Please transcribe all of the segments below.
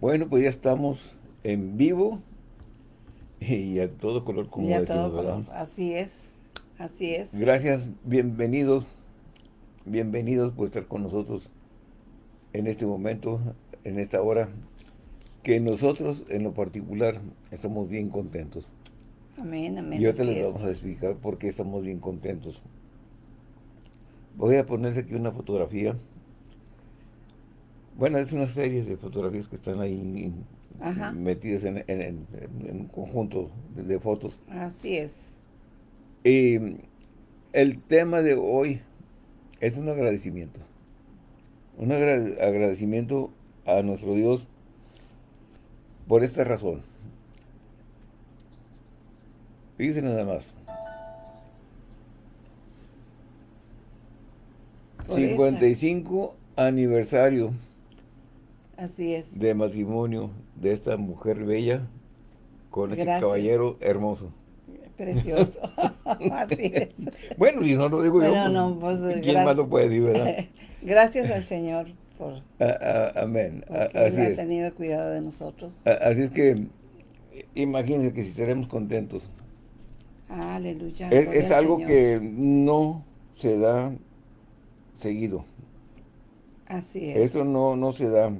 Bueno, pues ya estamos en vivo y a todo color como Y a decimos, todo ¿verdad? color. Así es, así es. Gracias, bienvenidos, bienvenidos por estar con nosotros en este momento, en esta hora, que nosotros en lo particular estamos bien contentos. Amén, amén. Y ahorita así les es. vamos a explicar por qué estamos bien contentos. Voy a ponerse aquí una fotografía. Bueno, es una serie de fotografías que están ahí Ajá. metidas en, en- en- en un conjunto de, de fotos. Así es. Y el tema de hoy es un agradecimiento. Un agra- agradecimiento a nuestro Dios por esta razón. Fíjense nada más. Por 55 aniversario Así es. de matrimonio de esta mujer bella con este Gracias. caballero hermoso. Precioso. así es. Bueno, si no lo digo yo, pues, no, pues, ¿quién gra- más lo puede decir, verdad? Gracias al Señor por A- a- amén. A- así Él ha tenido cuidado de nosotros. Así es que, imagínense que si estaremos contentos. Aleluya. Es, algo Señor. que no se da seguido. Así es. Eso no, no se da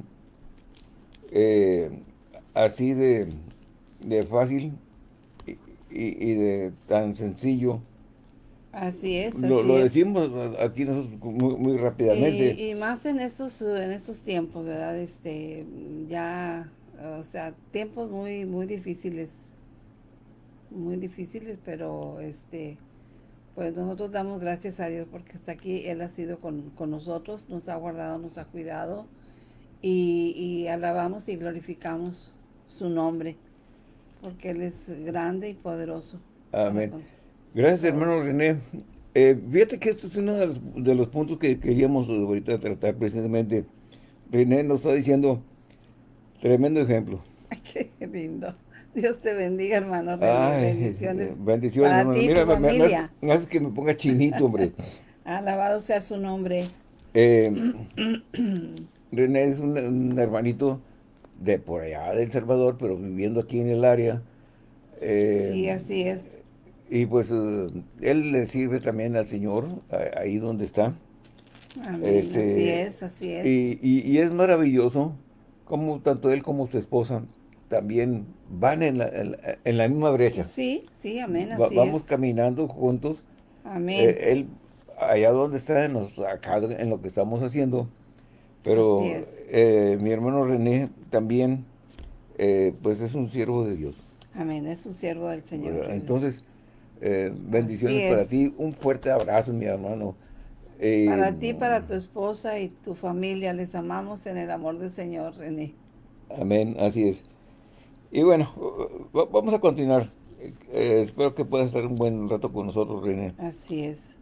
eh, así de, de fácil y, y- de tan sencillo. Así es. Lo, así lo es. decimos aquí nosotros muy, muy rápidamente. Y, y más en estos, eh, en estos tiempos, ¿verdad? Este, ya, o sea, tiempos muy, muy difíciles, muy difíciles, pero este, pues nosotros damos gracias a Dios porque está aquí, Él ha sido con, con nosotros, nos ha guardado, nos ha cuidado y, y alabamos y glorificamos su nombre porque Él es grande y poderoso. Amén. Gracias, hermano René. Eh, fíjate que esto es uno de los, de los puntos que queríamos ahorita tratar precisamente. René nos está diciendo, tremendo ejemplo. Ay, qué lindo. Dios te bendiga, hermano. René. Ay, Bendiciones. bendiciones, para hermano. ti Mira, tu me, me- me familia. hace- me hace que me ponga chinito, hombre. Alabado sea su nombre. Eh, René es un, un hermanito de por allá, de El Salvador, pero viviendo aquí en el área. Eh, sí, así es. Y pues eh, él le sirve también al Señor, ahí donde está. Amén. este, así es, así es. Y, y- y es maravilloso como tanto él como su esposa también van en la, en la- en la misma brecha. sí, sí, amén, Va- así vamos es. caminando juntos. Amén. Eh, él allá donde está, nos, acá en lo que estamos haciendo. Pero eh, mi hermano René también, eh, pues es un siervo de Dios. Amén, es un siervo del Señor. ¿verdad? Entonces, eh, bendiciones para ti. Un fuerte abrazo, mi hermano. Para ti, para tu esposa y tu familia, les amamos en el amor del Señor, René. Amén, así es. Y bueno, va- vamos a continuar. Espero que puedas estar un buen rato con nosotros, René. Así es.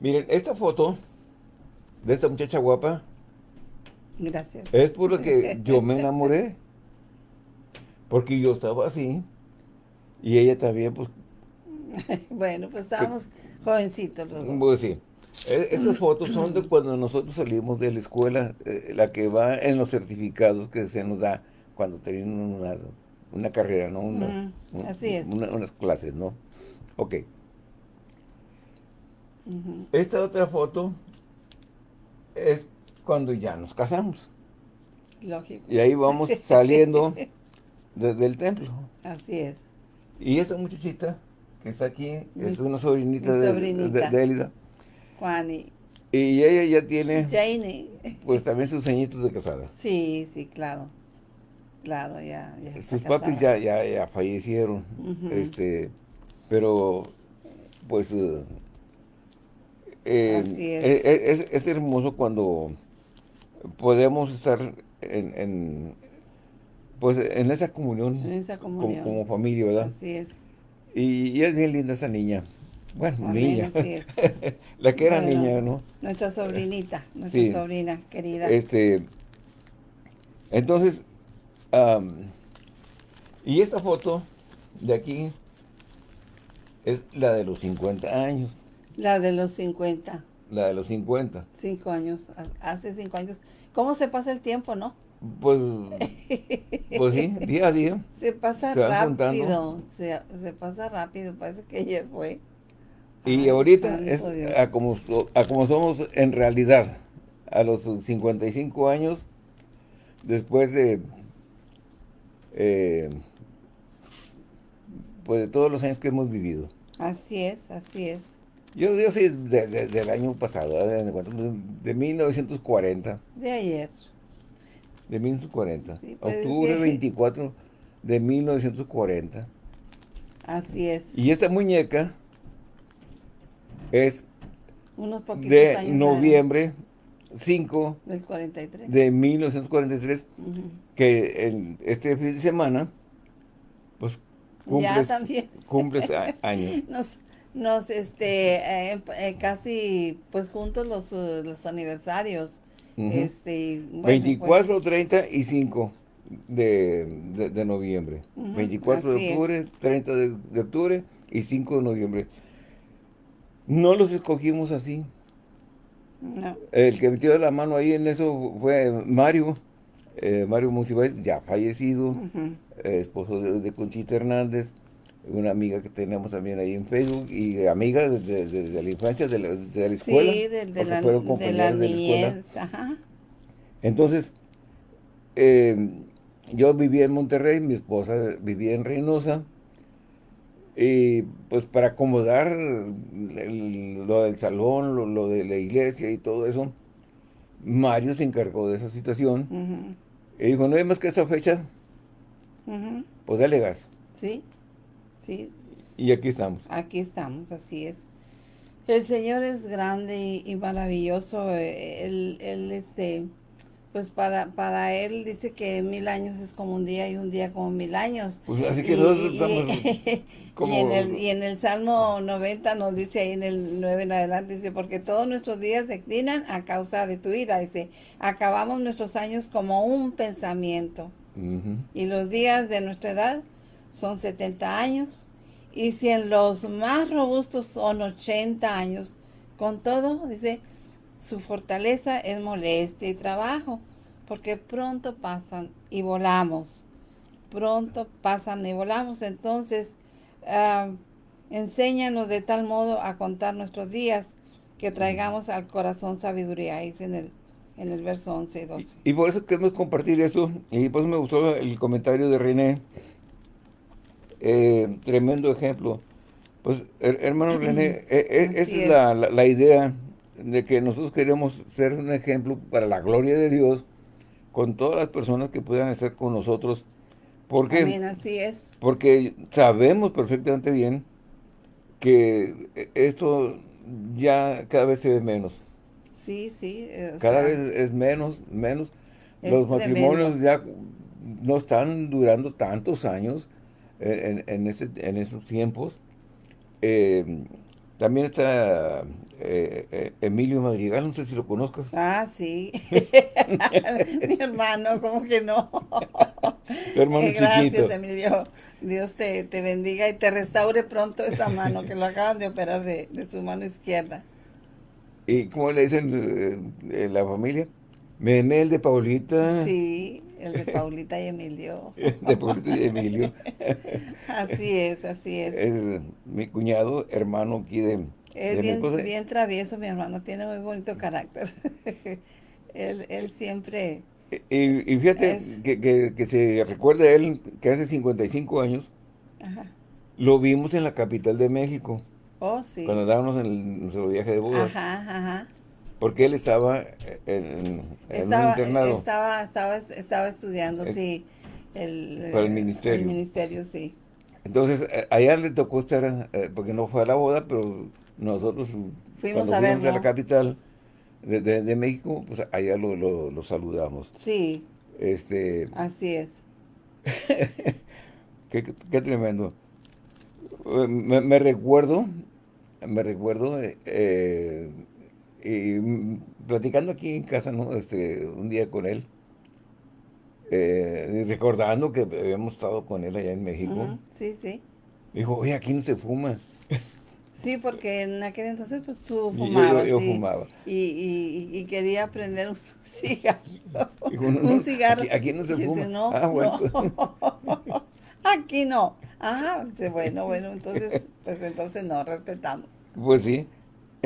Miren, esta foto de esta muchacha guapa Gracias. es por lo que yo me enamoré. Porque yo estaba así. Y ella también, pues, bueno, pues estábamos jovencitos los dos. a decir. e- Esas fotos son de cuando nosotros salimos de la escuela, eh, la que va en los certificados que se nos da cuando terminan una, una carrera, ¿no? Una- un- así es. una- unas clases, ¿no? Ok. Esta otra foto es cuando ya nos casamos. Lógico. Y ahí vamos saliendo desde el templo. Así es. Y esta muchachita que está aquí es una sobrinita, sobrinita. de- Elida. Juan y ella ya tiene Jane. pues también sus añitos de casada. Sí, sí, claro. Claro, ya. Sus papis ya, ya, ya fallecieron. Este Pero pues eh, eh, Así es. es, es hermoso cuando podemos estar en, en, pues en esa comunión, En esa como, comunión. como familia, ¿verdad? Así es. Y, y es bien linda esa niña. Bueno, Amén, niña. La que era Bueno, niña, ¿no? Nuestra sobrinita, nuestra Sí. sobrina querida. Este, entonces, y esta foto de aquí es la de los 50 años, La de los 50, la de los 50. 5 años, ha- hace 5 años. ¿Cómo se pasa el tiempo, no? Pues, pues sí, día a día. Se pasa rápido, se, pasa rápido, parece que ayer fue. Y ahorita es a como, a como somos en realidad, a los 55 años, después de, eh, pues de todos los años que hemos vivido. Así es, así es. Yo, yo sí, del año pasado, de, de, 1940. De ayer. De 1940. Pues, Octubre 24 de 1940. Así es. Y esta muñeca es de noviembre 5 del 43. de 1943, que en este fin de semana, pues cumples, cumples años. Nos, nos este, eh, eh, casi, pues juntos los, los aniversarios. este, 24, 30 y 5 de, de, noviembre. 24 de octubre, 30 de, octubre y 5 de noviembre. No los escogimos así. El que metió la mano ahí en eso fue Mario, eh, Mario Musibáez, ya fallecido, esposo de, Conchita Hernández, una amiga que tenemos también ahí en Facebook y amiga desde, la infancia, de la, escuela. Sí, de, la, de la niñez. Ajá. Entonces, eh, yo vivía en Monterrey, mi esposa vivía en Reynosa, y pues para acomodar lo del salón, lo, de la iglesia y todo eso, Mario se encargó de esa situación. Y dijo, no hay más que esa fecha, pues dale gas. Sí, sí. Y aquí estamos. Aquí estamos, así es. El Señor es grande y, maravilloso. Eh, él, él, este pues para, para él dice que mil años es como un día y un día como mil años. Pues así que nosotros estamos como... y, en el, y en el Salmo 90 nos dice ahí en el 9 en adelante, dice, porque todos nuestros días declinan a causa de tu ira. Dice, acabamos nuestros años como un pensamiento. Y los días de nuestra edad son 70 años. Y si en los más robustos son 80 años, con todo, dice, su fortaleza es molestia y trabajo, porque pronto pasan y volamos. Pronto pasan y volamos. Entonces, uh, enséñanos de tal modo a contar nuestros días que traigamos al corazón sabiduría. Ahí en el, en el verso 11 y 12. Y, por eso queremos compartir esto. Y por eso me gustó el comentario de René. Eh, tremendo ejemplo. Pues, hermano René, e, e, esa es, La, la, idea de que nosotros queremos ser un ejemplo para la gloria de Dios con todas las personas que puedan estar con nosotros. Porque, así es. Porque sabemos perfectamente bien que esto ya cada vez se ve menos. Sí, sí. Eh, cada vez es menos, menos. Los matrimonios ya no están durando tantos años en, en, este, en estos tiempos. Eh, también está eh, eh, Emilio Madrigal, no sé si lo conozcas. Ah, sí. Mi hermano, ¿cómo que no? hermano Gracias, Emilio. Dios te, bendiga y te restaure pronto esa mano, que lo acaban de operar de, su mano izquierda. ¿Y cómo le dicen eh, la familia? Memel de Paulita. Sí, el de Paulita y Emilio. de Paulita y Emilio. así es, así es. Es mi cuñado, hermano aquí de... Es bien, travieso mi hermano, tiene muy bonito carácter. él, él siempre... Y, fíjate que, que, se recuerda él que hace 55 años lo vimos en la capital de México. Oh, sí. Cuando dábamos en nuestro viaje de bodas. Ajá, ajá. Porque él estaba en, estaba, un internado. Estaba, estaba, estaba estudiando, sí. El, para el ministerio. El ministerio, sí. Entonces, eh, allá le tocó estar, eh, porque no fue a la boda, pero nosotros fuimos a, fuimos a la capital de, de, México, pues allá lo, lo, saludamos. Sí. Este, Así es. qué, qué, tremendo. Me, me, recuerdo, me recuerdo, eh, y platicando aquí en casa, ¿no? Este, un día con él, eh, recordando que habíamos estado con él allá en México. Sí, sí. Dijo, oye, aquí no se fuma. Sí, porque en aquel entonces pues tú fumabas. Yo, fumaba. Y, y, quería aprender un cigarro. un cigarro. Aquí, no se fuma. no, ah, bueno. aquí no. Ah, bueno, bueno, entonces, pues entonces no, respetamos. Pues sí.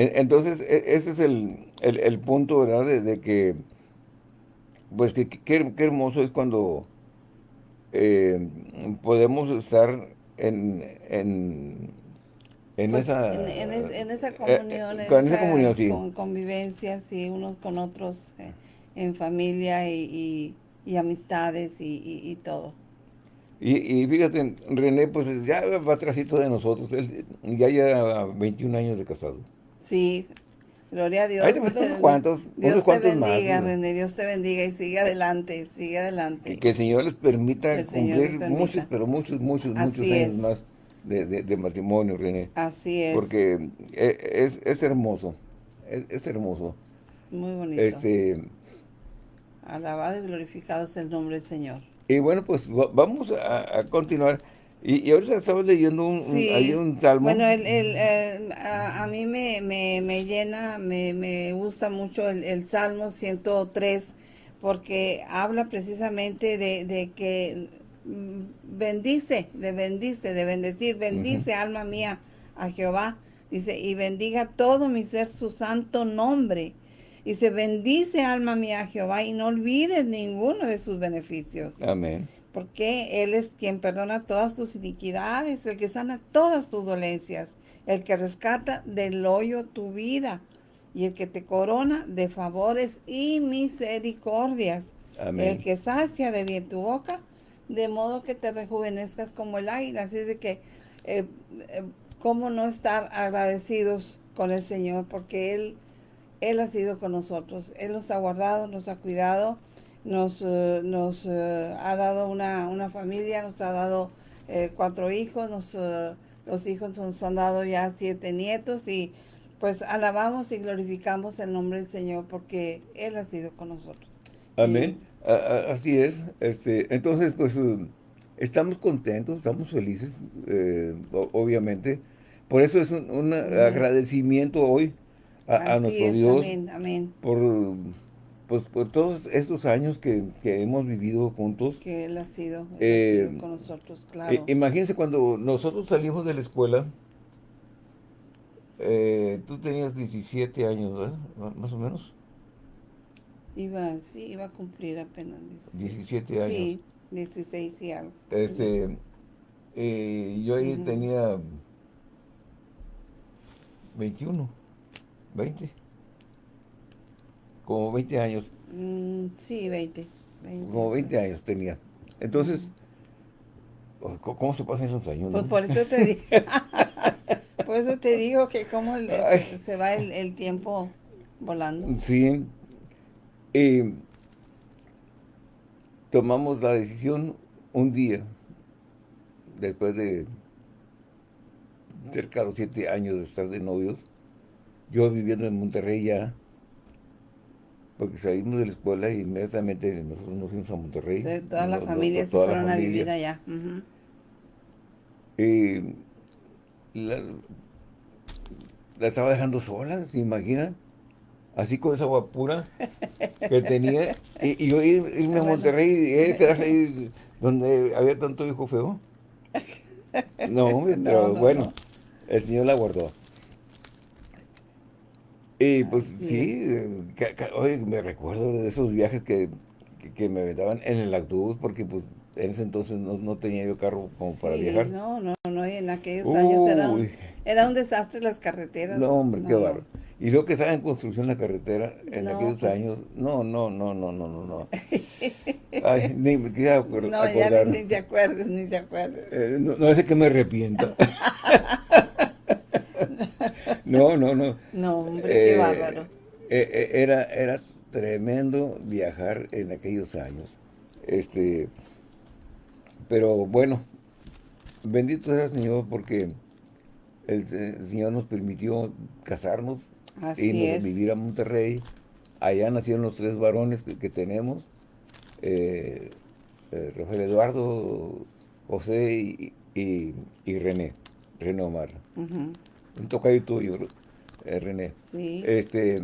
Entonces, e, ese es el, punto, ¿verdad? De, que, pues, que, qué hermoso es cuando eh, podemos estar en, en, en pues, esa... En, esa eh, comunión, eh, con esa, comunión, sí. Con convivencia, sí, unos con otros, en familia y, y, amistades y, todo. Y, fíjate, René, pues ya va atrásito de nosotros, él ya lleva 21 años de casado. Sí, Gloria a Dios. unos cuantos, Dios unos te bendiga, René, Dios te bendiga y sigue adelante, sigue adelante. Y que el Señor les permita cumplir muchos, pero muchos, muchos, muchos años más de, matrimonio, René. Así es. Porque e, es, hermoso, es, hermoso. Muy bonito. Este, Alabado y glorificado es el nombre del Señor. Y bueno, pues vamos a continuar. Y, ahorita estamos leyendo un, un, salmo. Bueno, el, a, mí me, me, llena, me, me, gusta mucho el, Salmo 103 porque habla precisamente de, de, que mm, bendice, de bendice, de bendecir, bendice alma mía a Jehová. Dice, y bendiga todo mi ser su santo nombre. Dice, bendice alma mía a Jehová y no olvides ninguno de sus beneficios. Amén porque Él es quien perdona todas tus iniquidades, el que sana todas tus dolencias, el que rescata del hoyo tu vida y el que te corona de favores y misericordias, el que sacia de bien tu boca, de modo que te rejuvenezcas como el águila. Así es de que, eh, eh, ¿cómo no estar agradecidos con el Señor? Porque Él, Él ha sido con nosotros, Él nos ha guardado, nos ha cuidado, nos, eh, nos eh, ha dado una, una, familia, nos ha dado eh, cuatro hijos, nos, los hijos nos han dado ya siete nietos y pues alabamos y glorificamos el nombre del Señor porque Él ha sido con nosotros. Amén. Así es. Este, entonces, pues estamos contentos, estamos felices, obviamente. Por eso es un, agradecimiento hoy a, nuestro Dios. Amén, amén. Por pues por todos estos años que, hemos vivido juntos. Que Él ha sido, eh, con nosotros, claro. imagínense cuando nosotros salimos de la escuela, eh, tú tenías 17 años, ¿verdad? Más o menos. Iba, sí, iba a cumplir apenas 17, años. Sí, 16 y algo. Este, eh, yo ahí tenía 21, 20 como 20 años. Mm, sí, 20, Como 20 años tenía. Entonces, ¿cómo se pasan esos años? Pues por eso te digo, por eso te digo que cómo se va el, tiempo volando. Sí. tomamos la decisión un día, después de cerca de los siete años de estar de novios, yo viviendo en Monterrey ya, porque salimos de la escuela y inmediatamente nosotros nos fuimos a Monterrey. toda la familia se fueron a vivir allá. y la, estaba dejando sola, ¿se imaginan? Así con esa agua pura que tenía. Y, yo irme a Monterrey y él quedarse ahí donde había tanto hijo feo. No, pero bueno, el Señor la guardó. Y pues sí, hoy me recuerdo de esos viajes que, me daban en el autobús, porque pues en ese entonces no, tenía yo carro como para viajar. No, no, no, en aquellos años era un, era un, desastre las carreteras. No, hombre, qué barro. Y luego que estaba en construcción la carretera en aquellos pues años, no, no, no, no, no, no, no. Ay, ni me quería acordar. No, ya ni, te acuerdes, ni te acuerdes. Eh, no, no es que me arrepiento. No, no, no. No, hombre, qué eh, bárbaro. Eh, eh, era, era tremendo viajar en aquellos años. Este, pero bueno, bendito sea el Señor porque el, Señor nos permitió casarnos y nos vivir a Monterrey. Allá nacieron los tres varones que, tenemos, Rafael Eduardo, José y, y, René, René Omar. Un tocayo tuyo, eh, René. Sí. Este,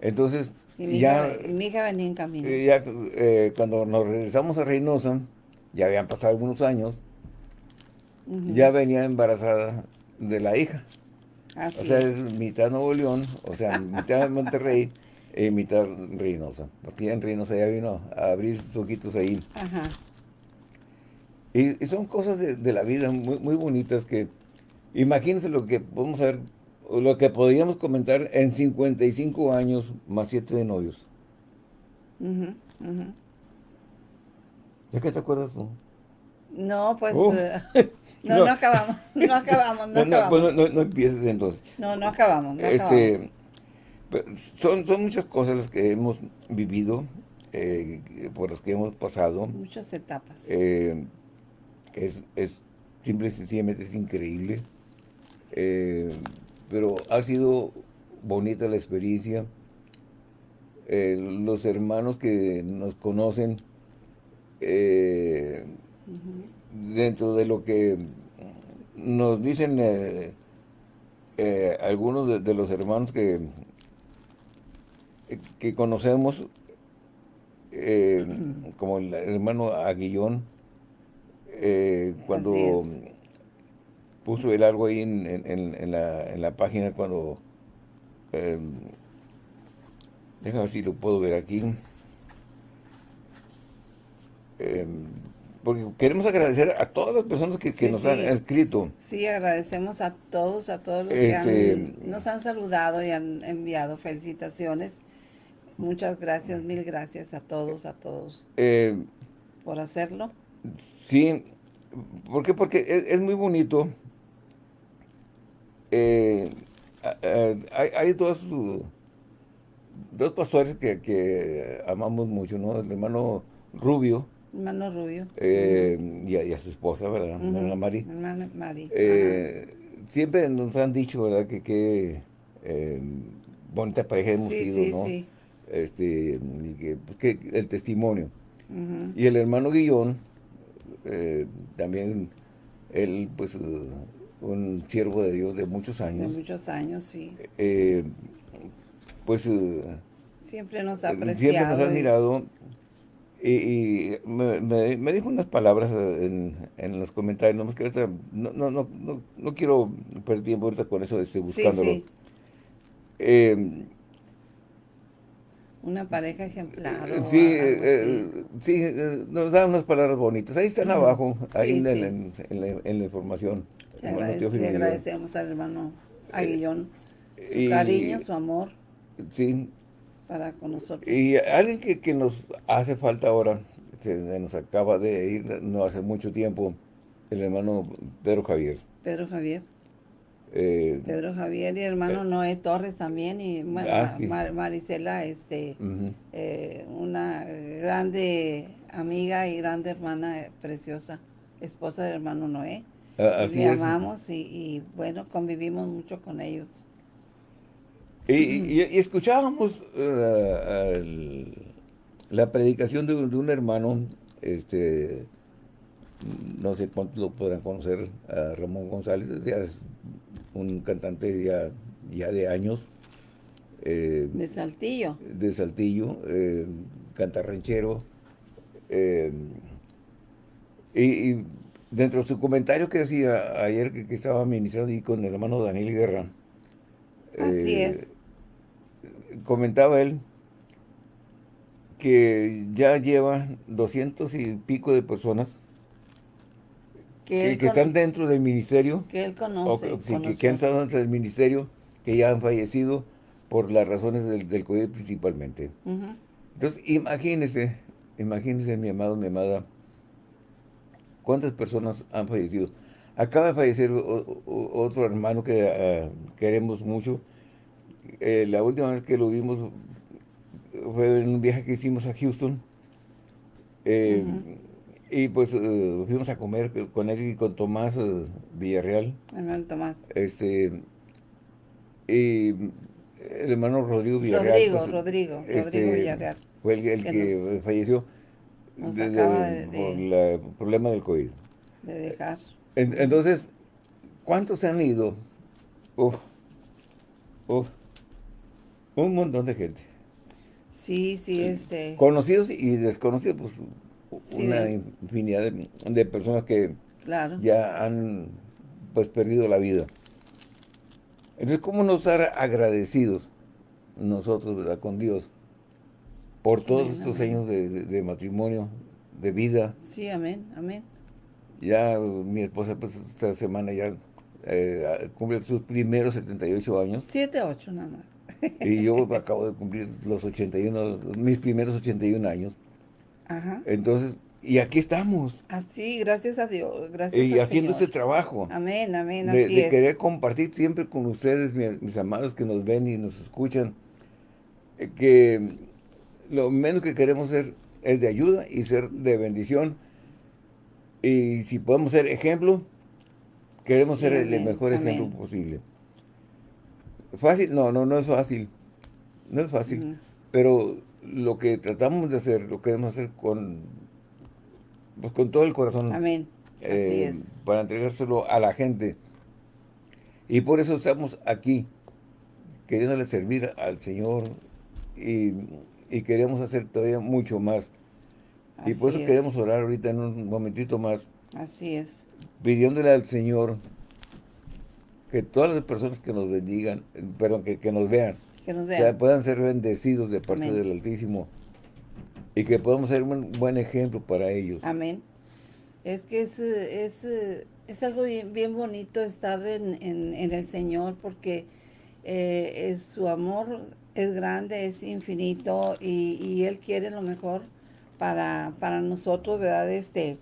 entonces, y mi, ya, hija, mi hija venía en camino. ya eh, cuando nos regresamos a Reynosa, ya habían pasado algunos años, ya venía embarazada de la hija. Así O sea, es. es mitad Nuevo León, o sea, mitad Monterrey y mitad Reynosa. Porque ya en Reynosa ya vino a abrir sus ojitos ahí. Ajá. Y, y son cosas de, de la vida muy, muy bonitas que imagínense lo que podemos ver, o lo que podríamos comentar en 55 años más 7 de novios. Ujú, ujú. ¿Ya qué te acuerdas tú? No, pues Oh. eh, no, No. no, acabamos, no acabamos, no No, no, acabamos. pues no, empieces entonces. No, no acabamos, no acabamos. Este, pues, son, son muchas cosas las que hemos vivido, eh, por las que hemos pasado. Muchas etapas. Eh, es, es simple y sencillamente es increíble. Eh, pero ha sido bonita la experiencia. Eh, los hermanos que nos conocen, eh, dentro de lo que nos dicen algunos de, de los hermanos que, que conocemos, como el hermano Aguillón, cuando. Puso el algo ahí en, en- en- en la, en la página, cuando... eh, déjame ver si lo puedo ver aquí. Eh, porque queremos agradecer a todas las personas que, que Sí, nos sí. han escrito. Sí, agradecemos a todos, a todos los Este- que han- nos han saludado y han enviado felicitaciones. Muchas gracias, mil gracias a todos, a todos Eh, por hacerlo. sí, ¿por qué? Porque es, es muy bonito. Eh, hay, hay dos, dos pastores que, que amamos mucho, ¿no? El hermano Rubio Hermano Rubio. eh, y, a, y a su esposa, ¿verdad? Hermana Mari. Hermana Mari. Eh, siempre nos han dicho, ¿verdad? Que qué bonita pareja hemos Sí, sido, sí, ¿no? sí. Este, que, pues, que el testimonio. Y el hermano Guillón, también, él, pues, un siervo de Dios de muchos De años, muchos años, sí. eh, pues, eh, Siempre nos ha apreciado. siempre nos ha admirado. Y, y me, me- me dijo unas palabras en, en los comentarios, nomás que ahorita no, no, no, no, no quiero perder tiempo ahorita con eso de estoy Sí, buscándolo. sí. Eh, Una pareja ejemplar. sí, eh, sí, eh, nos da unas palabras bonitas. Ahí están abajo, ahí Sí, sí. en- en la, en la información. Te, Hermano agrade- Teófilo le Aguillón. agradecemos al hermano Aguillón su Y- cariño, su amor Sí, para con nosotros. y alguien que, que nos hace falta ahora, se, se nos acaba de ir no hace mucho tiempo, el hermano Pedro Javier. Pedro Javier. Eh, Pedro Javier y hermano Noé Torres también y bueno, Ah, sí. Mar- Marisela, este, eh, una grande amiga y grande hermana eh, preciosa, esposa del hermano Noé. A- Así Le amamos y, y, bueno, convivimos mucho con ellos. Y, y- y escuchábamos eh, el- la predicación de, un- de un hermano, este, no sé cuántos lo podrán conocer, a Ramón González, ya es un cantante ya, ya de años, eh, De Saltillo. de Saltillo, eh, canta ranchero. eh, y, y dentro de su comentario que decía ayer que, que estaba ministrando ahí con el hermano Daniel Guerra, Así eh, es. comentaba él que ya lleva doscientos y pico de personas Que, que, que están dentro del ministerio, que él o conoce. que, sí, que- han estado dentro del ministerio, que ya han fallecido por las razones del, del COVID principalmente. Ujú. Entonces, imagínese, imagínese, mi amado, mi amada, cuántas personas han fallecido. Acaba de fallecer o- o- otro hermano que ah, queremos mucho. Eh, la última vez que lo vimos fue en un viaje que hicimos a Houston. Eh. Y pues eh, fuimos a comer con él y con Tomás eh, Villarreal. Hermano Tomás. Este, y el hermano Rodrigo Villarreal. Rodrigo, pues, Rodrigo, este, Rodrigo Villarreal. Fue el, el que que, nos- falleció nos de- acaba de- de- de- el problema del COVID. De dejar. En- entonces, ¿cuántos se han ido uf, uf, un montón de gente. Sí, sí, este... Conocidos y desconocidos, pues una infinidad de, personas que ya han pues perdido la vida. Entonces, ¿cómo nos estar agradecidos nosotros, ¿verdad? Con Dios por todos estos años de, matrimonio, de vida. Sí, amén, amén. Ya mi esposa, pues, esta semana ya eh, cumple sus primeros 78 años. 7, 8 nada más. y yo acabo de cumplir los 81, mis primeros 81 años. Ajá. Entonces, y aquí estamos. Así, gracias a Dios. Gracias y haciendo este trabajo. Amén, amén. De, de querer compartir siempre con ustedes, mis, amados que nos ven y nos escuchan, eh, que lo menos que queremos ser es de ayuda y ser de bendición. Y si podemos ser ejemplo, queremos ser el mejor ejemplo posible. Fácil, no, no, no es fácil. No es fácil. Pero lo que tratamos de hacer, lo queremos hacer con, pues, con todo el corazón. Amén. Así eh, es. Para entregárselo a la gente. Y por eso estamos aquí, queriéndole servir al Señor y, queremos hacer todavía mucho más. y por eso queremos orar ahorita en un momentito más. Así es. Pidiéndole al Señor que todas las personas que nos bendigan, perdón, que, que nos vean, puedan ser bendecidos de parte del Altísimo y que podamos ser un buen ejemplo para ellos. Amén. Es que es, es, es algo bien, bien, bonito estar en, en, el Señor porque eh, es, su amor es grande, es infinito y, y, Él quiere lo mejor para, para nosotros, ¿verdad? Este,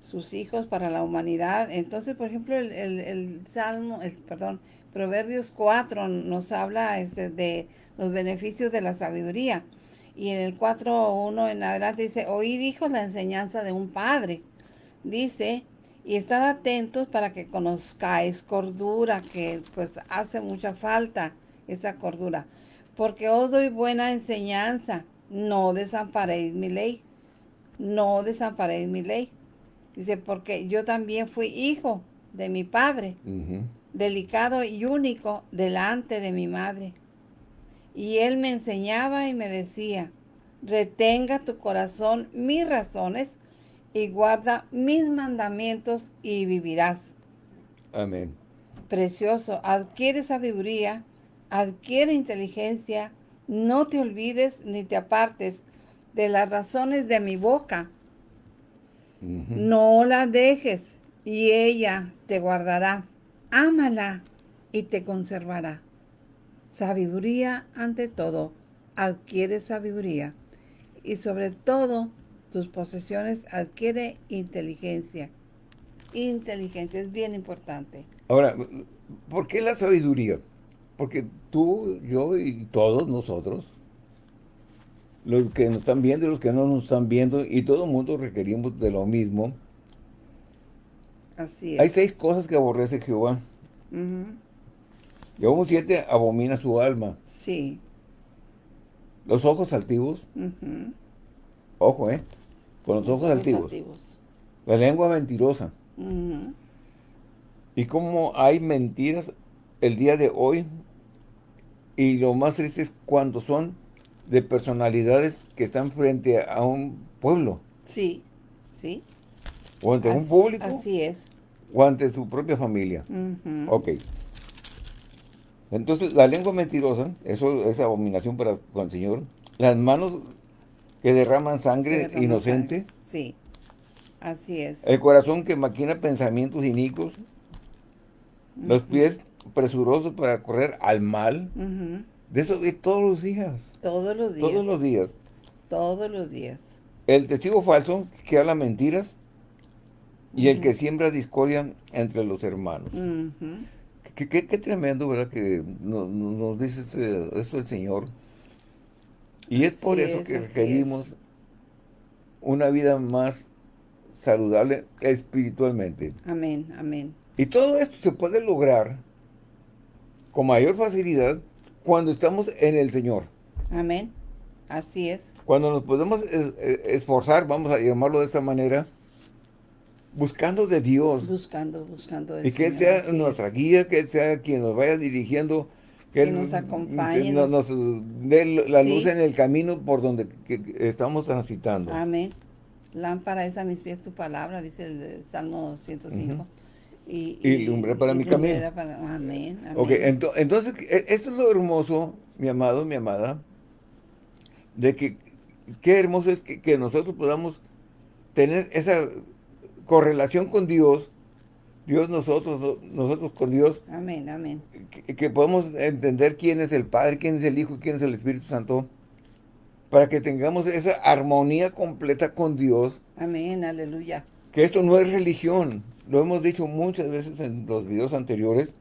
sus hijos, para la humanidad. Entonces, por ejemplo, el, el, Salmo, el, perdón, Proverbios 4 nos habla este, de los beneficios de la sabiduría. Y en el 4.1 en adelante dice, oí dijo la enseñanza de un padre. Dice, y estad atentos para que conozcáis cordura, que pues hace mucha falta esa cordura. Porque os doy buena enseñanza, no desamparéis mi ley. No desamparéis mi ley. Dice, porque yo también fui hijo de mi padre, delicado y único delante de mi madre. Y él me enseñaba y me decía, retenga tu corazón mis razones y guarda mis mandamientos y vivirás. Amén. Precioso, adquiere sabiduría, adquiere inteligencia, no te olvides ni te apartes de las razones de mi boca no la dejes y ella te guardará. Ámala y te conservará. Sabiduría ante todo. Adquiere sabiduría. Y sobre todo, tus posesiones adquiere inteligencia. Inteligencia es bien importante. Ahora, ¿por qué la sabiduría? Porque tú, yo y todos nosotros los que nos están viendo y los que no nos están viendo, y todo el mundo requerimos de lo mismo. Así es. Hay seis cosas que aborrece Jehová. Uh siete abomina su alma. Sí. Los ojos altivos. Ojo, ¿eh? Con los, ojos, altivos. La lengua mentirosa. Y cómo hay mentiras el día de hoy. Y lo más triste es cuando son de personalidades que están frente a un pueblo. Sí, sí. O ante un público. Así es. O ante su propia familia. Ok. Entonces, la lengua mentirosa, eso es abominación para con el Señor. Las manos que derraman sangre inocente. Sí, así es. El corazón que maquina pensamientos inicuos. Los pies presurosos para correr al mal. De eso de todos los días. Todos los días. Todos los días. Todos los días. El testigo falso que habla mentiras y el que siembra discordia entre los hermanos. qué, tremendo, ¿verdad? Que nos, dice este, esto el Señor. Y es por eso que requerimos una vida más saludable espiritualmente. Amén, amén. Y todo esto se puede lograr con mayor facilidad cuando estamos en el Señor. Amén. Así es. Cuando nos podemos eh, eh, esforzar, vamos a llamarlo de esta manera, buscando de Dios. Buscando, buscando Y que Él sea nuestra guía, que Él sea quien nos vaya dirigiendo. Que, Él nos acompañe. Nos, dé la luz en el camino por donde estamos transitando. Amén. Lámpara es a mis pies tu palabra, dice el Salmo 105. Y, y, lumbre para mi camino. amén, amén. Ok, entonces, e, esto es lo hermoso, mi amado, mi amada, de que qué hermoso es que nosotros podamos tener esa correlación con Dios, Dios nosotros, nosotros con Dios. Amén, amén. Que, podemos entender quién es el Padre, quién es el Hijo, quién es el Espíritu Santo, para que tengamos esa armonía completa con Dios. Amén, aleluya. Que esto no es religión, lo hemos dicho muchas veces en los videos anteriores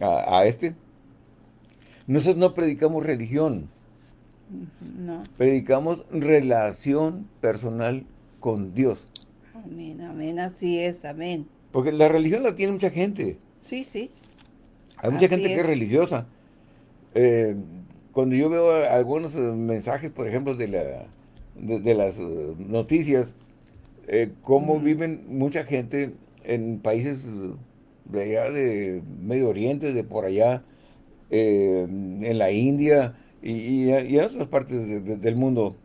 a, a este. Nosotros no predicamos religión. No. Predicamos relación personal con Dios. Amén, amén, así es, amén. Porque la religión la tiene mucha gente. Sí, sí. Hay mucha gente que es religiosa. Eh, cuando yo veo algunos eh, mensajes, por ejemplo, de, la, de, las eh, noticias, cómo viven mucha gente en países de allá de Medio Oriente, de por allá, en la India y, en otras partes del mundo,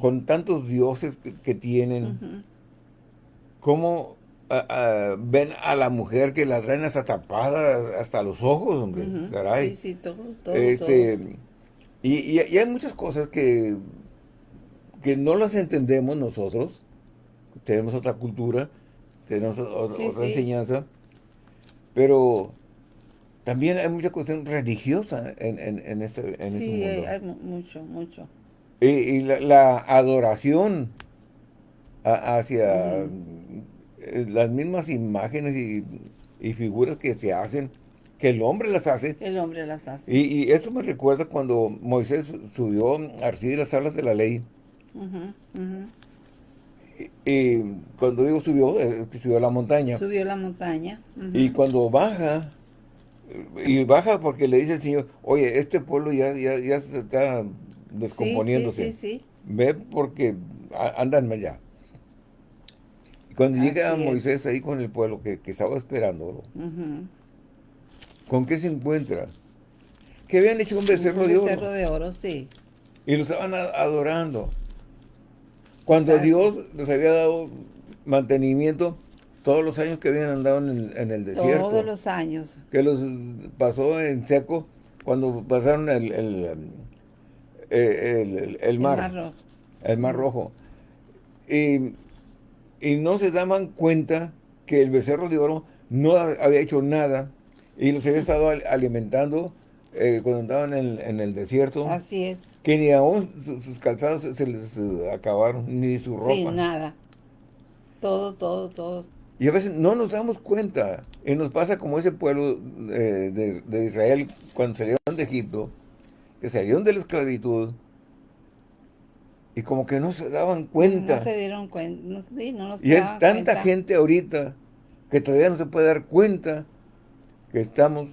con tantos dioses que, tienen, ¿cómo ven a la mujer que la traen hasta tapada hasta los ojos, hombre? Sí, sí, todo, todo, este, Y, hay muchas cosas que, que no las entendemos nosotros, tenemos otra cultura, tenemos otra, enseñanza, pero también hay mucha cuestión religiosa en, en, este, en sí, este mundo. hay mucho, mucho y, la, adoración hacia eh, las mismas imágenes y, figuras que se hacen, que el hombre las hace. El hombre las hace. Y, esto me recuerda cuando Moisés subió a recibir las tablas de la ley. Y, cuando digo subió, que subió a la montaña. Subió a la montaña. Y cuando baja, y baja porque le dice el Señor, oye, este pueblo ya, ya, ya se está descomponiéndose. Sí, sí, Ve porque andan allá. Cuando llega Moisés ahí con el pueblo que, estaba esperando, ¿con qué se encuentra? Que habían hecho un becerro, de oro. Un becerro de oro, sí. Y lo estaban adorando. Cuando Dios les había dado mantenimiento todos los años que habían andado en el, desierto. Todos los años. Que los pasó en seco cuando pasaron el eh, el, mar. El mar rojo. Y, no se daban cuenta que el becerro de oro no había hecho nada y los había estado alimentando eh, cuando andaban en, el desierto. Así es. Que ni aún sus, calzados se les eh, acabaron, ni su ropa. Sí, nada. Todo, todo, todo. Y a veces no nos damos cuenta. Y nos pasa como ese pueblo de, de Israel cuando salieron de Egipto que salieron de la esclavitud y como que no se daban cuenta. No se dieron cuenta, no, sí, no Y hay tanta gente ahorita que todavía no se puede dar cuenta que estamos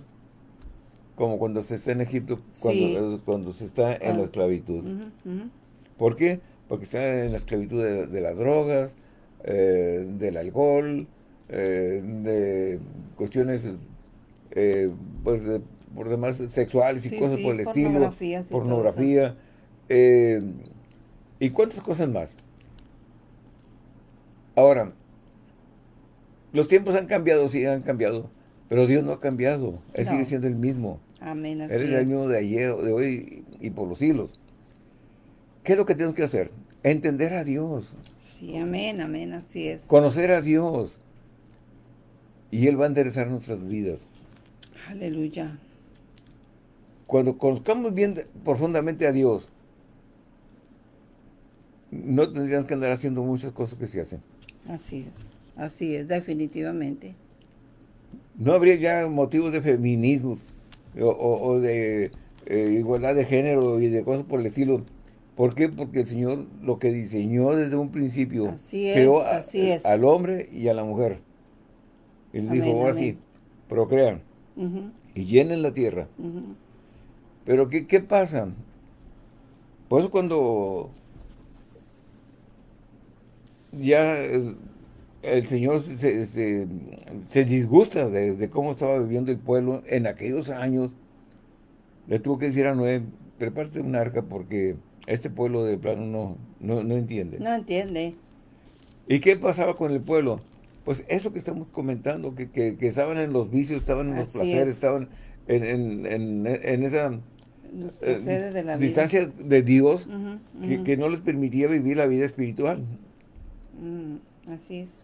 como cuando se está en Egipto, cuando, cuando se está en la esclavitud. ¿Por qué? Porque está en la esclavitud de, las drogas, eh, del alcohol, eh, de cuestiones eh, pues de por demás sexuales y cosas por el estilo, pornografía, eh, y cuántas cosas más. Ahora, los tiempos han cambiado, sí han cambiado, pero Dios no ha cambiado, Él sigue siendo el mismo. Amén. Él es el mismo de ayer, de hoy y por los siglos. ¿Qué es lo que tenemos que hacer? Entender a Dios. Sí, amén, amén, así es. Conocer a Dios. Y Él va a enderezar nuestras vidas. Aleluya cuando conozcamos bien profundamente a Dios, no tendríamos que andar haciendo muchas cosas que se hacen. Así es, así es, definitivamente. No habría ya motivos de feminismo o, de eh, igualdad de género y de cosas por el estilo. ¿Por qué? Porque el Señor lo que diseñó desde un principio así creó así es. al hombre y a la mujer. Él dijo, ahora sí, procrean y llenen la tierra. Pero ¿qué, qué pasa? Por eso cuando ya eh, el Señor se, se, disgusta de, cómo estaba viviendo el pueblo en aquellos años. Le tuvo que decir a Noé, prepárate un arca porque este pueblo de plano no, no, no entiende. No entiende. ¿Y qué pasaba con el pueblo? Pues eso que estamos comentando, que, que, estaban en los vicios, estaban en los placeres, estaban en, en, en, esa eh, distancia de Dios Que, que, no les permitía vivir la vida espiritual. Mm, así es.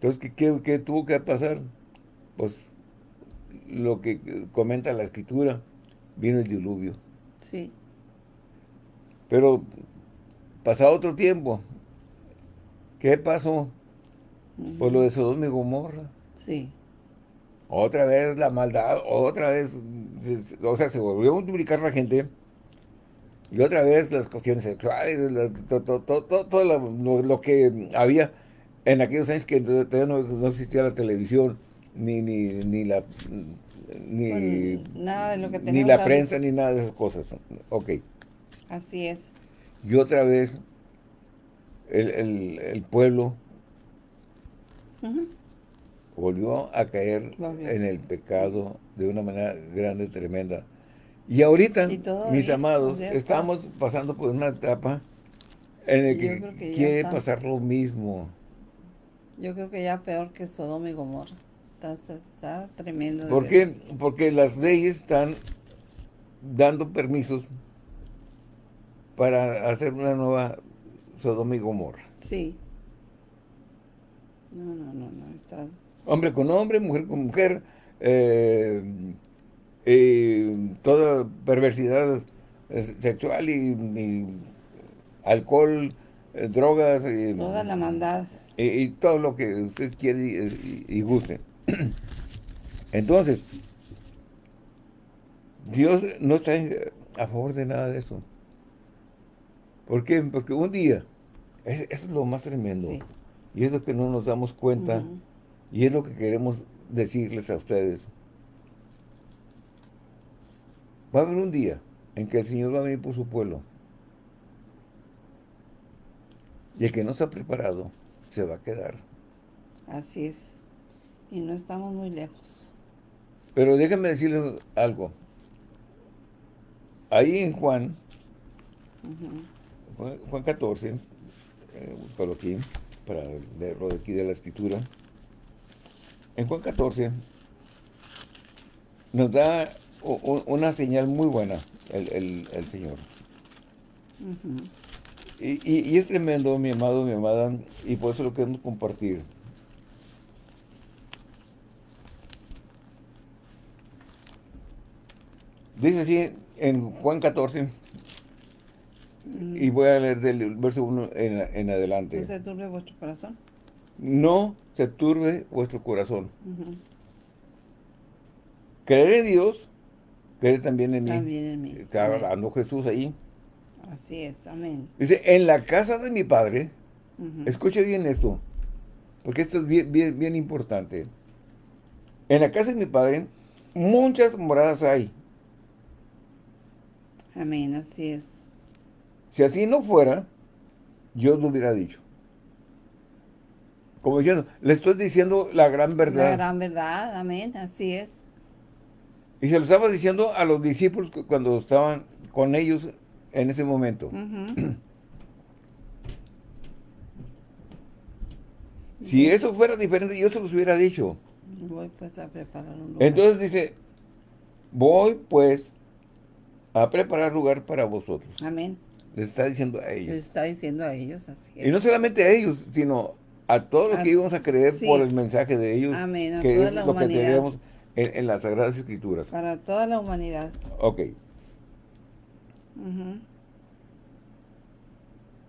Entonces, ¿qué, ¿qué, tuvo que pasar? Pues lo que comenta la escritura, vino el diluvio. Sí. Pero pasado otro tiempo, ¿qué pasó? Pues lo de Sodoma y Gomorra. Sí. Otra vez la maldad, otra vez, o sea, se volvió a multiplicar la gente. Y otra vez las cuestiones sexuales, todo, lo, que había en aquellos años que todavía no, existía la televisión, ni, ni, ni la ni, nada de lo que ni la prensa, ni nada de esas cosas. Ok. Así es. Y otra vez el, pueblo volvió a caer en el pecado de una manera grande, tremenda. Y ahorita, mis amados, estamos pasando por una etapa en la que, quiere pasar lo mismo. Yo creo que ya peor que Sodoma y Gomorra. Está, tremendo. ¿Por qué? Porque las leyes están dando permisos para hacer una nueva Sodoma y Gomorra. Sí. No, no, no, no. Está hombre con hombre, mujer con mujer, eh, toda perversidad sexual y, alcohol, eh, drogas. Y, toda la maldad. Y, todo lo que usted quiere y, guste. Entonces, Dios no está a favor de nada de eso. ¿Por qué? Porque un día, eso es lo más tremendo, y es lo que no nos damos cuenta, y es lo que queremos decirles a ustedes. Va a haber un día en que el Señor va a venir por su pueblo. Y el que no está preparado se va a quedar. Así es. Y no estamos muy lejos. Pero déjenme decirles algo. Ahí en Juan, Juan, 14, eh, aquí, para leerlo de aquí de la escritura. En Juan 14 nos da una señal muy buena el, Señor. Y, es tremendo, mi amado, mi amada, y por eso lo queremos compartir. Dice así en Juan 14, y voy a leer del verso 1 en, adelante. ¿No se turbe vuestro corazón? No se turbe vuestro corazón. Creer en Dios, creer también en mí. También en mí. Está hablando Jesús ahí. Así es, amén. Dice, en la casa de mi Padre, escuche bien esto, porque esto es bien, bien, bien importante. En la casa de mi Padre, muchas moradas hay. Amén, así es. Si así no fuera, yo lo hubiera dicho. Como diciendo, le estoy diciendo la gran verdad. La gran verdad, amén, así es. Y se lo estaba diciendo a los discípulos cuando estaban con ellos en ese momento. si eso fuera diferente, yo se los hubiera dicho. Voy pues a preparar un lugar. Entonces dice, voy pues a preparar lugar para vosotros. Amén. Les está diciendo a ellos. Les está diciendo a ellos, así es. Y no solamente a ellos, sino a todos los que íbamos a creer por el mensaje de ellos. Amén, que es lo que tenemos en, las Sagradas Escrituras. Para toda la humanidad. Ok.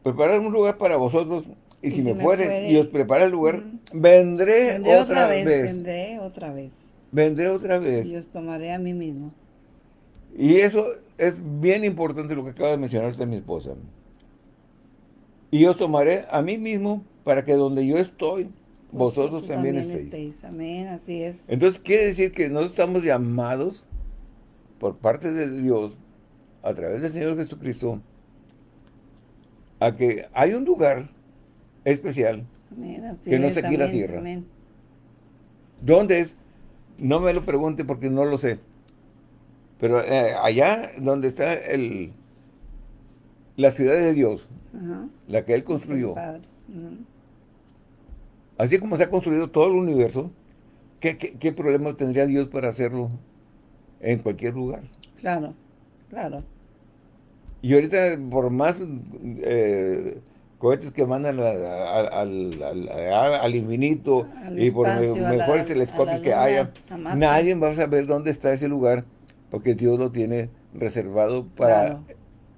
Preparar un lugar para vosotros y, si, me, fuere, y os prepara el lugar, vendré, otra, vez, Vendré otra vez. Vendré otra vez. Y os tomaré a mí mismo. Y eso es bien importante lo que acaba de mencionarte mi esposa. Y os tomaré a mí mismo para que donde yo estoy, vosotros, también, estéis. Amén, así es. Entonces quiere decir que no estamos llamados por parte de Dios, a través del Señor Jesucristo, a que hay un lugar especial que no está aquí la tierra. ¿Dónde es? No me lo pregunte porque no lo sé. Pero eh, allá donde está el la ciudad de Dios, la que Él construyó, así como se ha construido todo el universo, ¿qué, qué problema tendría Dios para hacerlo en cualquier lugar? Claro, claro. Y ahorita, por más eh, cohetes que mandan al, infinito y por mejores telescopios que haya, nadie va a saber dónde está ese lugar porque Dios lo tiene reservado para,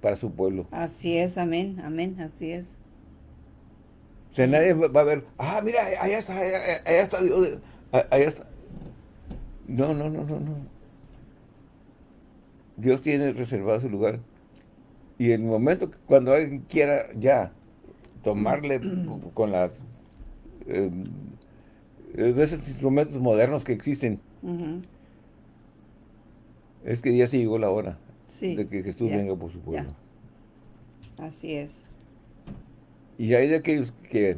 para su pueblo. Así es, amén, amén, así es. O sea, nadie va a ver, ah, mira, allá está, allá, está Dios, allá está. No, no, no, no, no. Dios tiene reservado su lugar y en el momento que cuando alguien quiera ya tomarle con las eh, de esos instrumentos modernos que existen, es que ya se llegó la hora de que Jesús venga por su pueblo. Así es. Y hay de aquellos que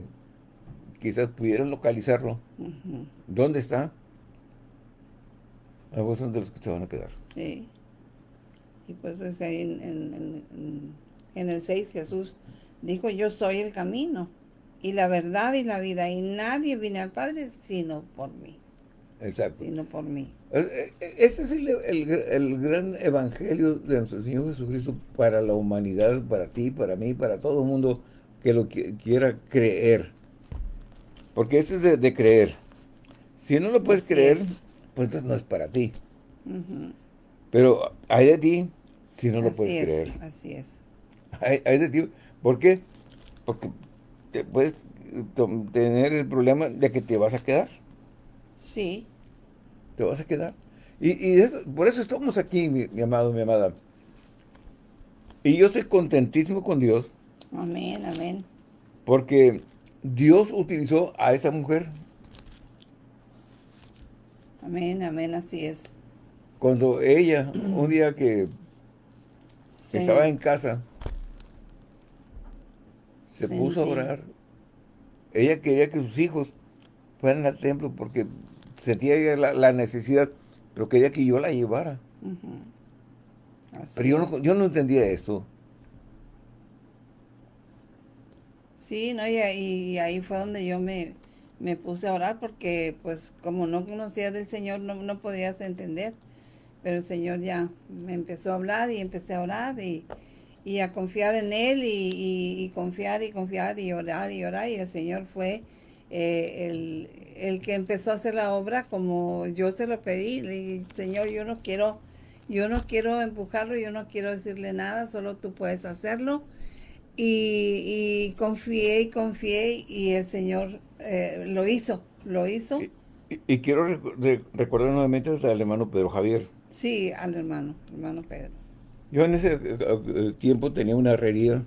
quizás pudieran localizarlo. ¿Dónde está? A vos son de los que se van a quedar. Sí. Y pues ahí en, en, el 6 Jesús dijo, yo soy el camino y la verdad y la vida, y nadie viene al Padre sino por mí. Exacto. Sino por mí. Este es el, gran evangelio de nuestro Señor Jesucristo para la humanidad, para ti, para mí, para todo el mundo que lo quiera creer. Porque este es de, creer. Si no lo puedes creer, pues no es para ti. Pero hay de ti si no lo puedes creer. Así es. Hay, de ti. ¿Por qué? Porque te puedes tener el problema de que te vas a quedar. Sí. Te vas a quedar. Y, por eso estamos aquí, mi, amado, mi amada. Y yo estoy contentísimo con Dios. Amén, amén. Porque Dios utilizó a esta mujer. Amén, amén, así es. Cuando ella, un día que estaba en casa, se puso a orar. Ella quería que sus hijos fueran al templo porque sentía la, necesidad, pero quería que yo la llevara. Pero yo no, yo no entendía esto. Sí, no, y ahí, ahí fue donde yo me, me, puse a orar porque pues como no conocía del Señor no, no podías entender. Pero el Señor ya me empezó a hablar y empecé a orar y, a confiar en Él y, confiar y confiar y orar y orar. Y el Señor fue eh, el, que empezó a hacer la obra como yo se lo pedí. Le dije, Señor, yo no quiero, yo no quiero empujarlo, yo no quiero decirle nada, solo tú puedes hacerlo. Y, confié y confié y el Señor eh, lo hizo, lo hizo. Y, quiero recordar nuevamente al hermano Pedro Javier. Sí, al hermano, hermano Pedro. Yo en ese eh, eh, tiempo tenía una herrería,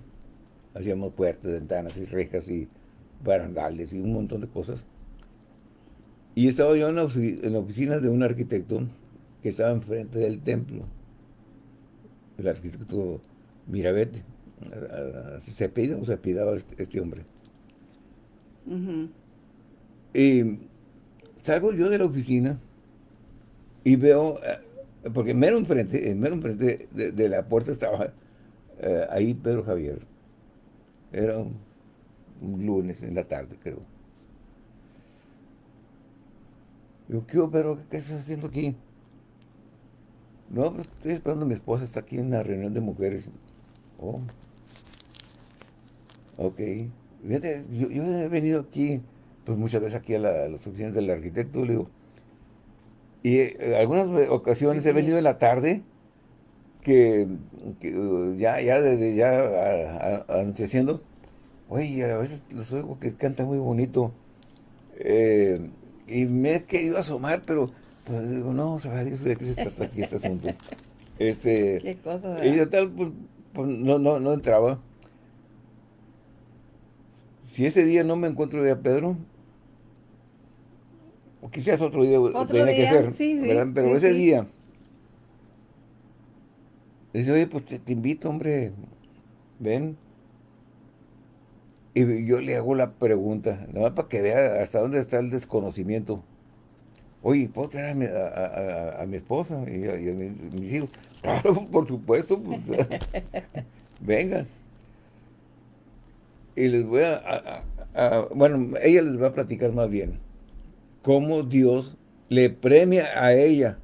hacíamos puertas, ventanas y rejas y barandales y un montón de cosas. Y estaba yo en la, oficina de un arquitecto que estaba enfrente del templo, el arquitecto Mirabete. ¿Se pide o se pidaba este, este hombre? Y salgo yo de la oficina y veo eh, porque mero enfrente, mero enfrente de, la puerta estaba eh, ahí Pedro Javier. Era un, lunes en la tarde, creo. Digo, ¿qué? ¿Qué estás haciendo aquí? No, pues estoy esperando a mi esposa, está aquí en una reunión de mujeres. Oh. Ok. Fíjate, yo, he venido aquí, pues muchas veces aquí a, a las oficinas del arquitecto, le digo, y eh, algunas ocasiones he venido en la tarde, que, uh, ya, ya desde ya anocheciendo, oye, a veces los oigo que cantan muy bonito. Eh, y me he querido asomar, pero pues digo, no, sabrá Dios de qué se trata aquí este asunto. Este, ¿Qué cosa? Y de tal, pues, pues, no, no, no entraba. Si ese día no me encuentro de a Pedro, o quizás otro día tiene que ser, pero ese día, dice, oye, pues te, invito, hombre, ven. Y yo le hago la pregunta, nada más para que vea hasta dónde está el desconocimiento. Oye, ¿puedo traer a mi, esposa y a, mis, hijos? Claro, por supuesto. Pues, vengan. Y les voy a, Bueno, ella les va a platicar más bien. Cómo Dios le premia a ella.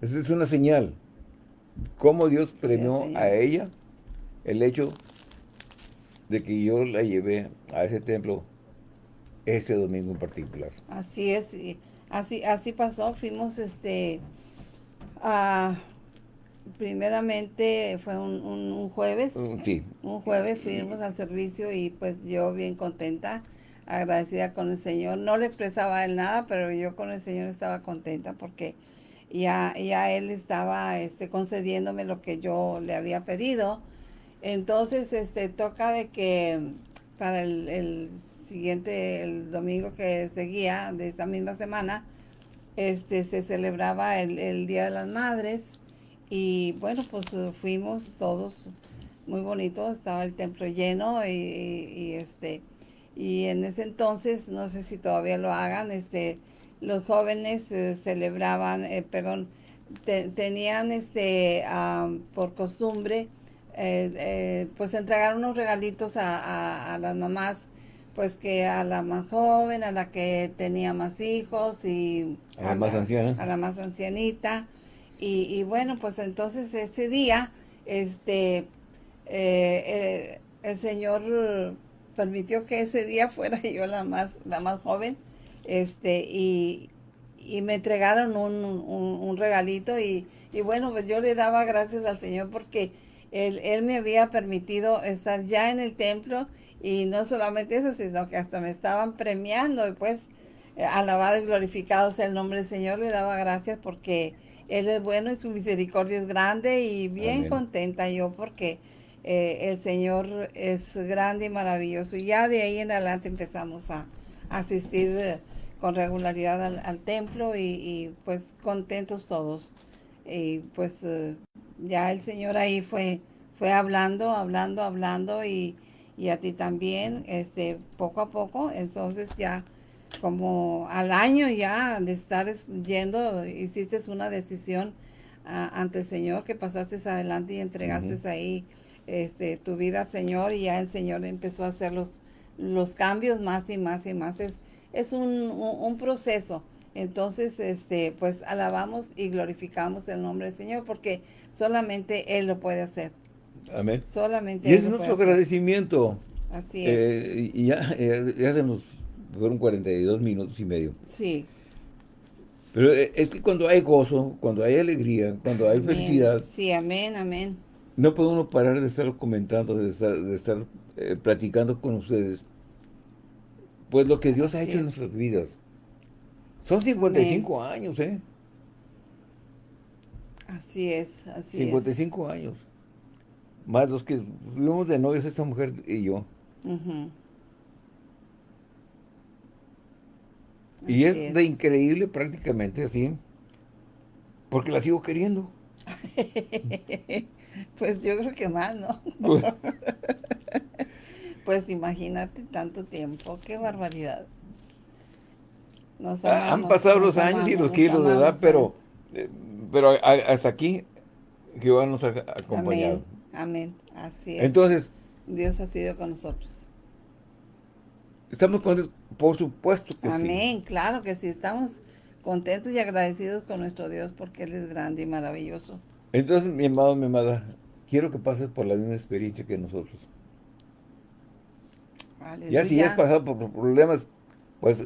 Esa es una señal. Cómo Dios premió a ella el hecho de que yo la llevé a ese templo ese domingo en particular. Así es, así, así pasó, fuimos este a primeramente fue un, jueves. Mm, sí. Un jueves fuimos al servicio y pues yo bien contenta, agradecida con el Señor. No le expresaba a él nada, pero yo con el Señor estaba contenta porque ya, ya él estaba este, concediéndome lo que yo le había pedido entonces, este, toca de que para el, siguiente, el domingo que seguía de esta misma semana, este, se celebraba el, Día de las Madres y bueno, pues fuimos todos muy bonitos, estaba el templo lleno y, este, y en ese entonces, no sé si todavía lo hagan, este, los jóvenes eh, celebraban, eh, perdón, tenían este, por costumbre eh, eh, pues entregar unos regalitos a, las mamás, pues que a la más joven, a la que tenía más hijos y a, la más anciana. A la más ancianita. Y, bueno, pues entonces ese día, este, eh, el Señor permitió que ese día fuera yo la más, la más joven, este, y, me entregaron un, un, regalito y, y bueno, pues yo le daba gracias al Señor porque él, me había permitido estar ya en el templo y no solamente eso, sino que hasta me estaban premiando y pues alabado y glorificado sea el nombre del Señor, le daba gracias porque Él es bueno y su misericordia es grande y bien contenta yo porque eh, el Señor es grande y maravilloso. Y ya de ahí en adelante empezamos a, asistir con regularidad al, templo y, pues contentos todos. Y pues eh, ya el Señor ahí fue, fue hablando, hablando, hablando y, a ti también, este, poco a poco, entonces ya como al año ya de estar yendo, hiciste una decisión ante el Señor que pasaste adelante y entregaste ahí este, tu vida al Señor y ya el Señor empezó a hacer los, los cambios más y más y más. Es, es un, un proceso entonces, este, pues alabamos y glorificamos el nombre del Señor porque solamente Él lo puede hacer. Amén. Solamente y es nuestro agradecimiento. Así es. Eh, y ya, ya, se nos fueron 42 minutos y medio. Sí. Pero eh, es que cuando hay gozo, cuando hay alegría, cuando hay felicidad. Sí, amén, amén. No podemos parar de estar comentando, de estar, de estar eh, platicando con ustedes. Pues lo que Dios ha hecho en nuestras vidas. Son 55 años, ¿eh? Así es, así 55 años. Más los que vivimos de novios esta mujer y yo. Y es, de increíble prácticamente así, porque la sigo queriendo. pues yo creo que más, ¿no? Pues, pues imagínate tanto tiempo, qué barbaridad. Ah, han pasado los años y los kilos de edad, pero, eh, pero hasta aquí Jehová nos ha acompañado. Amén. Así es. Entonces, Dios ha sido con nosotros. Estamos contentos, por supuesto que Amén, sí. Amén, claro que sí. Estamos contentos y agradecidos con nuestro Dios porque Él es grande y maravilloso. Entonces, mi amado, mi amada, quiero que pases por la misma experiencia que nosotros. Ya si ya has pasado por problemas, pues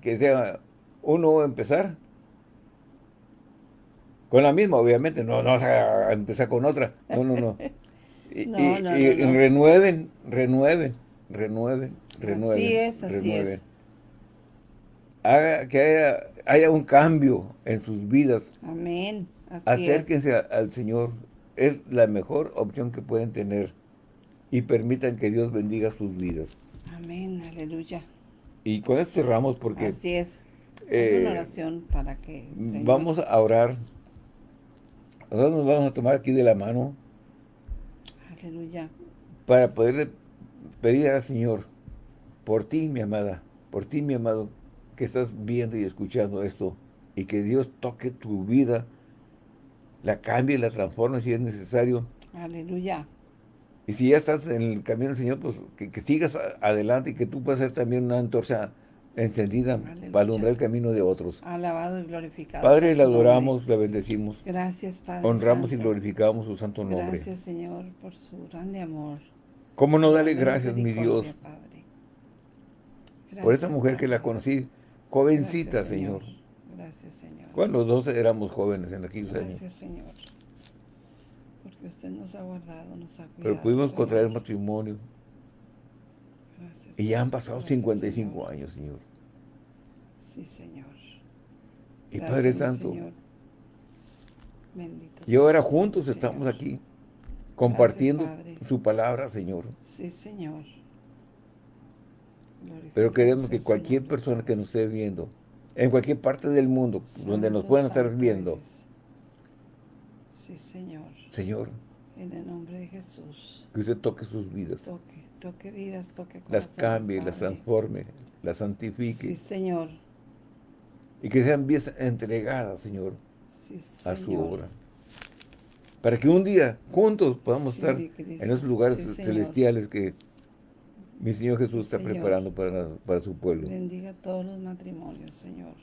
que sea uno empezar con la misma, obviamente, no, no vas a empezar con otra, no, no, no. Y, renueven, renueven, renueven, renueven. Así es, así es. Haga que haya, un cambio en sus vidas. Amén. Acérquense al Señor. Es la mejor opción que pueden tener. Y permitan que Dios bendiga sus vidas. Amén, aleluya. Y con esto cerramos porque... Así es. es una eh, oración para que... Vamos a orar. Nosotros nos vamos a tomar aquí de la mano. Aleluya. Para poder pedir al Señor, por ti, mi amada, por ti, mi amado, que estás viendo y escuchando esto, y que Dios toque tu vida, la cambie, la transforme si es necesario. Aleluya. Y si ya estás en el camino del Señor, pues que, sigas adelante y que tú puedas ser también una antorcha encendida para alumbrar el camino de otros. Alabado y glorificado. Padre, le adoramos, le bendecimos. Gracias, Padre Honramos y glorificamos su santo nombre. Gracias, Señor, por su grande amor. ¿Cómo no darle gracias, mi Dios? por esta mujer que la conocí, jovencita, señor. Señor. Cuando los dos éramos jóvenes en aquellos años. Gracias, Señor. Porque usted nos ha guardado, nos ha cuidado. Pero pudimos contraer matrimonio. Gracias. Y ya han pasado 55 años, Señor. Sí, Señor. Y Padre Santo. Señor. Bendito y ahora juntos estamos aquí compartiendo su palabra, Señor. Sí, Señor. Pero queremos que cualquier persona que nos esté viendo, en cualquier parte del mundo, donde nos puedan estar viendo. Sí, Señor. Señor. En el nombre de Jesús. Que usted toque sus vidas. Toque, toque vidas, toque Las cambie, las transforme, las santifique. Sí, Señor. Y que sean vidas entregadas, Señor, a su obra. Para que un día, juntos, podamos estar en esos lugares celestiales que mi Señor Jesús está preparando para, para, su pueblo. Bendiga todos los matrimonios, Señor.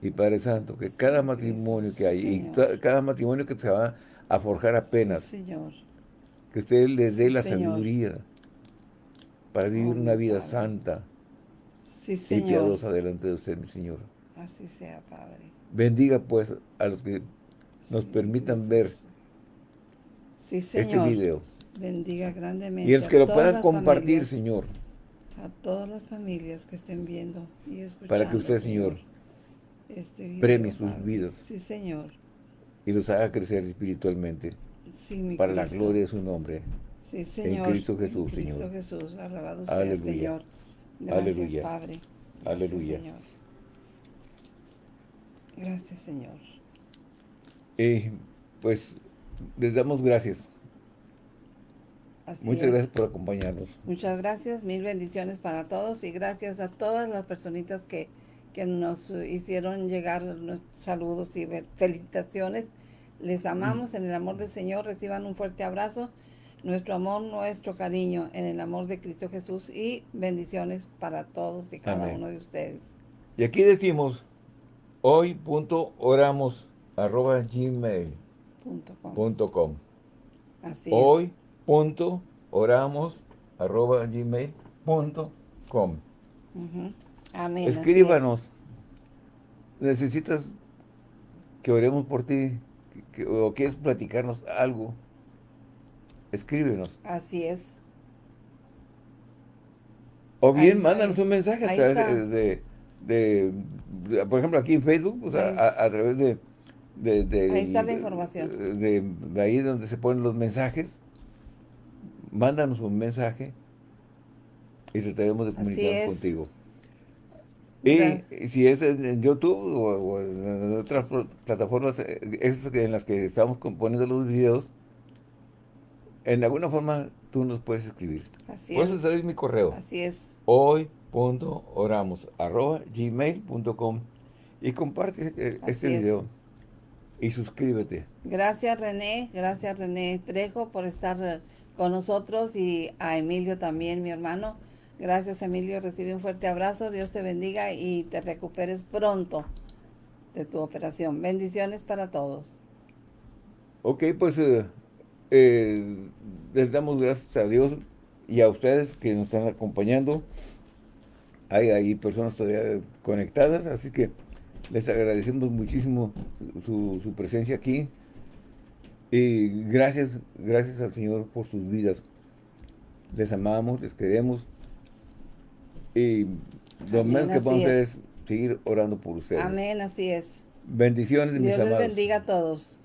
Y Padre Santo, que cada matrimonio que hay, y cada matrimonio que se va a forjar apenas, señor. que usted les dé la sabiduría para vivir una vida santa y piadosa delante de usted, mi Señor. Así sea, Padre. Bendiga, pues, a los que nos permitan ver este video bendiga grandemente. Y el que lo puedan compartir, Señor. A todas las familias que estén viendo y escuchando. Para que usted, Señor, este premie sus vidas. Sí, Señor. Y los haga crecer espiritualmente. Sí, mi Para la gloria de su nombre. Sí, Señor. En Cristo Jesús, en Cristo Jesús, alabado sea el Señor. Gracias, Aleluya. Padre. Gracias, Aleluya. Señor. Gracias, Señor. Y pues les damos gracias Muchas gracias por acompañarnos. Muchas gracias, mil bendiciones para todos y gracias a todas las personitas que, que nos hicieron llegar saludos y felicitaciones. Les amamos en el amor del Señor, reciban un fuerte abrazo, nuestro amor, nuestro cariño en el amor de Cristo Jesús y bendiciones para todos y cada uno de ustedes. Y aquí decimos, hoy.oramos arroba gmail.com. Así Hoy punto oramos arroba gmail Amén. Escríbanos. Necesitas que oremos por ti o quieres platicarnos algo. Escríbenos. Así es. O bien, mándanos un mensaje a través de, por ejemplo, aquí en Facebook, a, través de, Ahí está la información. De, ahí donde se ponen los mensajes mándanos un mensaje y trataremos de comunicarnos contigo. Y si es en YouTube o, en otras plataformas eh, en las que estamos componiendo los videos, en alguna forma tú nos puedes escribir. Así puedes es. mi correo. Así es. Hoy.oramos arroba gmail.com y comparte eh, este video y suscríbete. Gracias René, gracias René Trejo por estar con nosotros y a Emilio también, mi hermano. Gracias, Emilio. Recibe un fuerte abrazo. Dios te bendiga y te recuperes pronto de tu operación. Bendiciones para todos. Ok, pues eh, eh, les damos gracias a Dios y a ustedes que nos están acompañando. Hay, hay personas todavía conectadas, así que les agradecemos muchísimo su, su presencia aquí. Y gracias, gracias al Señor por sus vidas. Les amamos, les queremos. Y lo menos que podemos hacer es seguir orando por ustedes. Amén, así es. Bendiciones, Dios mis les bendiga a todos.